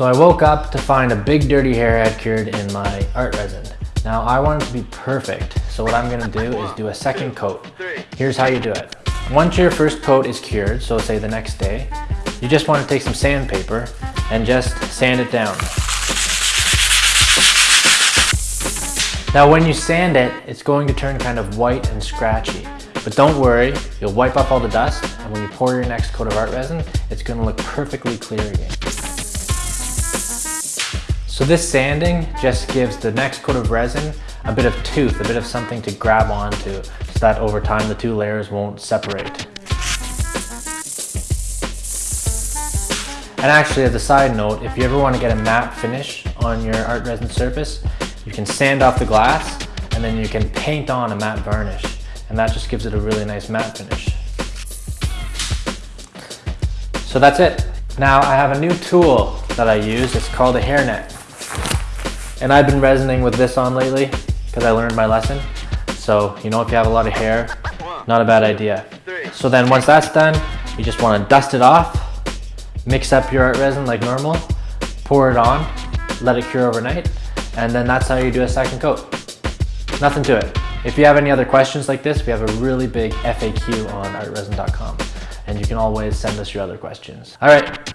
So I woke up to find a big dirty hair had cured in my art resin. Now I want it to be perfect, so what I'm gonna do is do a second coat. Here's how you do it. Once your first coat is cured, so say the next day, you just wanna take some sandpaper and just sand it down. Now when you sand it, it's going to turn kind of white and scratchy. But don't worry, you'll wipe off all the dust, and when you pour your next coat of art resin, it's gonna look perfectly clear again. So this sanding just gives the next coat of resin a bit of tooth, a bit of something to grab onto, so that over time the two layers won't separate. And actually, as a side note, if you ever want to get a matte finish on your art resin surface, you can sand off the glass and then you can paint on a matte varnish and that just gives it a really nice matte finish. So that's it. Now I have a new tool that I use. It's called a hairnet. And I've been resining with this on lately because I learned my lesson. So, you know, if you have a lot of hair, not a bad idea. So then once that's done, you just want to dust it off, mix up your art resin like normal, pour it on, let it cure overnight, and then that's how you do a second coat. Nothing to it. If you have any other questions like this, we have a really big FAQ on artresin.com and you can always send us your other questions. All right,